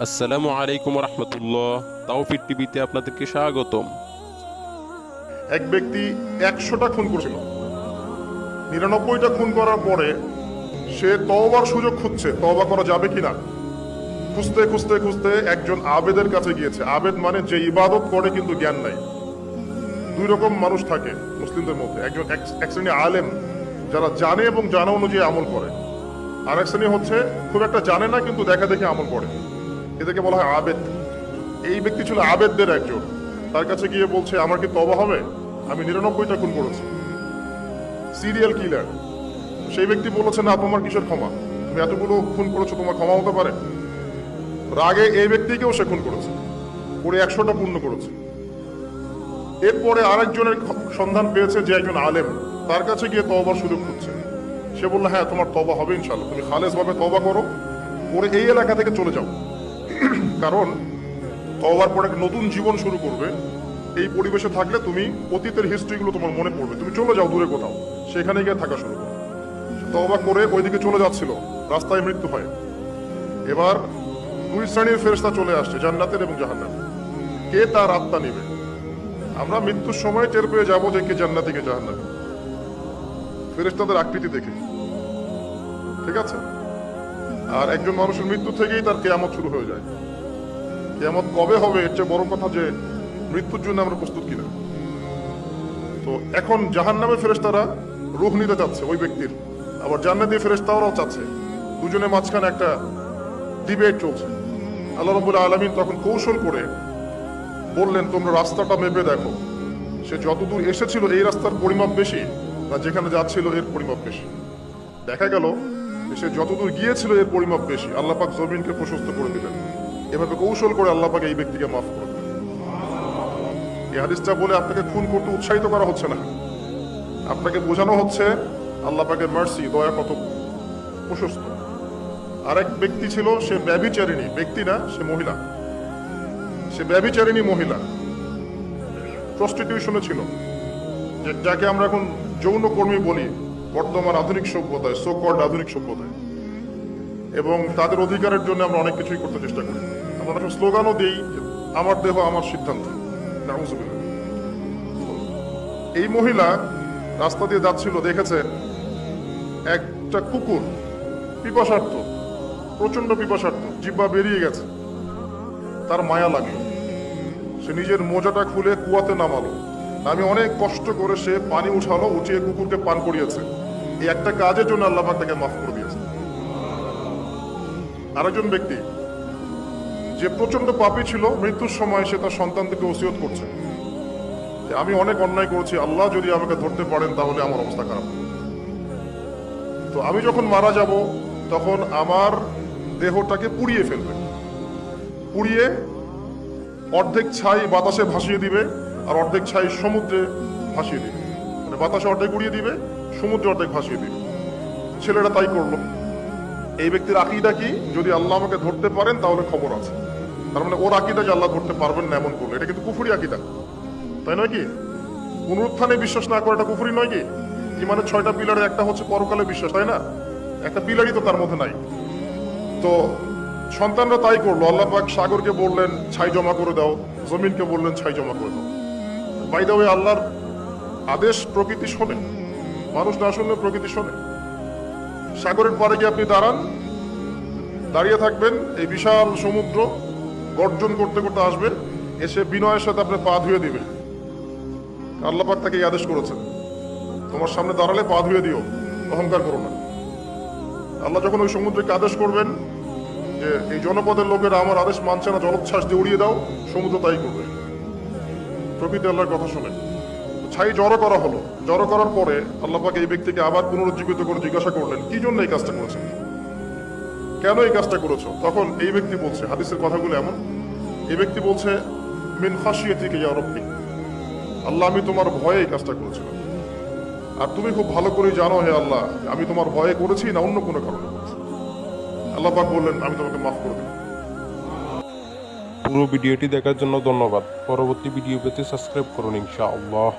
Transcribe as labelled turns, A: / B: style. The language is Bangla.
A: আসসালামু আলাইকুম রহমতুল্লাহ। তাওফিক টিভিতে আপনাদেরকে স্বাগতম।
B: এক ব্যক্তি একশোটা খুন করেছিল। নিরানব্বইটা খুন করার পরে সে তওবার সুযোগ খুঁজছে, তওবা করা যাবে কিনা? খুঁজতে খুঁজতে খুঁজতে একজন আবেদের কাছে গিয়েছে। আবেদ মানে যে ইবাদত করে কিন্তু জ্ঞান নাই। দুই রকম মানুষ থাকে মুসলিমদের মধ্যে। একজন এক- শ্রেণি আলেম, যারা জানে এবং জানা অনুযায়ী আমল করে। আর এক শ্রেণি হচ্ছে, খুব একটা জানে না, কিন্তু দেখা দেখে আমল করে। এদেরকে বলা হয় আবেদ। এই ব্যক্তি ছিল আবেদদের একজন। তার কাছে গিয়ে বলছে, আমার কি তবা হবে? আমি নিরানব্বইটা খুন করেছি। Serial killer. সেই ব্যক্তি বলেছে, না, তোমার কিসের ক্ষমা? তুমি এতগুলো খুন করেছ, তোমার ক্ষমা হতে পারে? রাগে এই ব্যক্তিকেও সে খুন করেছে। করে একশোটা পূর্ণ করেছে। এরপরে আরেকজনের সন্ধান পেয়েছে যে একজন আলেম। তার কাছে গিয়ে তবার সুযোগ খুঁজছে। সে বলল হ্যাঁ তোমার তবা হবে ইনশাল্লাহ তুমি খালেজ ভাবে তবা করো। পরে এই এলাকা থেকে চলে যাও। কারণ তওবার পরে এক নতুন জীবন শুরু করবে। এই পরিবেশে থাকলে তুমি অতীতের হিস্ট্রিগুলো তোমার মনে পড়বে। তুমি চলে যাও, দূরে কোথাও। সেখানে গিয়ে থাকা শুরু করো। তওবা করে ওইদিকে চলে যাচ্ছিল। রাস্তায় মৃত্যু হয়। এবার দুই শ্রেণির ফেরেশতা চলে আসছে, জান্নাতের এবং জাহান্নাম কে তার আত্মা নেবে? আমরা মৃত্যুর সময় টের পেয়ে যাব যে কে জান্নাতি, কে জাহান্নামী। ফেরেশতাদের আকৃতি দেখে। ঠিক আছে? আর একজন মানুষের মৃত্যু থেকেই তার কেয়ামত শুরু হয়ে যায়। কেয়ামত কবে হবে এর চেয়ে বড় কথা যে মৃত্যুর জন্য আমরা প্রস্তুত কিনা। তো এখন জাহান নামে ফেরেস্তারা রুহ নিতে চাচ্ছে ওই ব্যক্তির। আবার জান্নাতি ফেরেস্তারাও চাচ্ছে। দুজনের মাঝখানে একটা ডিবেট চলছে। আল্লাহ রবুল্লা আলমিন তখন কৌশল করে বললেন, তোমরা রাস্তাটা মেপে দেখো। সে যতদূর এসেছিল এই রাস্তার পরিমাপ বেশি না যেখানে যাচ্ছিল এর পরিমাপ বেশি। দেখা গেল সে যতদূর গিয়েছিল এর পরিমাপ বেশি। আল্লাহ পাক জমিনকে প্রশস্ত করে দিলেন। এভাবে কৌশল করে আল্লাহ পাক এই ব্যক্তিকে মাফ করে এই হাদিসটা বলে আপনাকে খুন করতে উৎসাহিত করা হচ্ছে না। আপনাকে বোঝানো হচ্ছে আল্লাহ পাকের মার্সি দয়া কত প্রশস্ত। আরেক ব্যক্তি ছিল, সে ব্যবিচারিণী ব্যক্তি না, সে মহিলা। সে ব্যবিচারিণী মহিলা। প্রস্টিটিউশনে ছিল। যাকে আমরা এখন যৌন কর্মী বলি। বর্তমান আধুনিক সভ্যতায় সোকল্ড আধুনিক সভ্যতায়। এবং তাদের অধিকারের জন্য আমরা অনেক কিছুই করতে চেষ্টা করি। আমরা একটা স্লোগানও দিই আমার দেহ, আমার সিদ্ধান্ত। এই মহিলা রাস্তা দিয়ে যাচ্ছিল দেখেছে একটা কুকুর, পিপাসার্থ প্রচণ্ড পিপাসার্থ জিব্বা বেরিয়ে গেছে। তার মায়া লাগল সে নিজের মোজাটা খুলে কুয়াতে নামালো। আমি অনেক কষ্ট করে সে পানি উঠালো, উঠিয়ে কুকুরকে পান করিয়েছে। এই একটা কাজের জন্য আল্লাহ তাকে মাফ করে দিয়েছে আরেকজন ব্যক্তি, যে প্রচণ্ড পাপী ছিল, মৃত্যুর সময় সে তার সন্তানকে ওসিয়ত করছে। আমি অনেক অন্যায় করেছি, আল্লাহ যদি আমাকে ধরতে পারেন, তাহলে আমার অবস্থা খারাপ। তো আমি যখন মারা যাব, তখন আমার দেহটাকে পুড়িয়ে ফেলবে। পুড়িয়ে অর্ধেক ছাই বাতাসে ভাসিয়ে দিবে, আর অর্ধেক ছাই সমুদ্রে ভাসিয়ে দিবে। মানে বাতাসে অর্ধেক উড়িয়ে দিবে সমুদ্রে অর্ধেক ভাসিয়ে দিবে ছেলেরা তাই করল। এই ব্যক্তির আকিদা কি? যদি আল্লাহ আমাকে ধরতে পারেন, তাহলে খবর আছে। তার মানে ওর আকিদা যে আল্লাহ ধরতে পারবেন না এমন করল, এটা কিন্তু কুফুরি আকিদা। তাই নয় কি? পুনরুত্থানে বিশ্বাস না করাটা কুফুরি নয় কি? ইমানের ছয়টা পিলারের একটা হচ্ছে পরকালে বিশ্বাস, তাই না? একটা পিলারই তো তার মধ্যে নাই। তো সন্তানরা তাই করল। আল্লাহ পাক সাগরকে বললেন, ছাই জমা করে দাও। জমিনকে বললেন, ছাই জমা করে দাও। বাই দা আল্লাহর আদেশ প্রকৃতি শোনে। মানুষ না শুনলে প্রকৃতি শোনে। সাগরের পারে গিয়ে আপনি দাঁড়ান, দাঁড়িয়ে থাকবেন, এই বিশাল সমুদ্র গর্জন করতে করতে আসবে, এসে বিনয়ের সাথে আপনার পা ধুয়ে দিবে আল্লাপাক তাকে এই আদেশ করেছেন, তোমার সামনে দাঁড়ালে পা ধুয়ে দিও, অহংকার করো না। আল্লাহ যখন ওই সমুদ্রকে আদেশ করবেন যে, এই জনপদের লোকেরা আমার আদেশ মানছে না, জলোচ্ছ্বাস দিয়ে উড়িয়ে দাও, সমুদ্র তাই করবে। প্রকৃতি আল্লাহর কথা শুনে। ছাই জড়ো করা হলো। জড়ো করার পরে আল্লাহ পাক এই ব্যক্তিকে আবার পুনরুজ্জীবিত করে জিজ্ঞাসা করলেন, কি জন্য এই কাজটা করেছেন কেন এই কাজটা করেছ? তখন এই ব্যক্তি বলছে, হাদিসের কথাগুলো এমন। এই ব্যক্তি বলছে, মিন খাসিয়াতিকে ইয়া রব্বি। আল্লাহ, আমি তোমার ভয়ে এই কাজটা করেছিলাম। আর তুমি খুব ভালো করে জানো হে আল্লাহ, আমি তোমার ভয়ে করেছি না অন্য কোনো কারণে করেছি। বললেন, আমি তোমাকে মাফ করে দিলাম।
A: পুরো ভিডিওটি দেখার জন্য ধন্যবাদ। পরবর্তী ভিডিও পেতে সাবস্ক্রাইব করুন ইনশাআল্লাহ।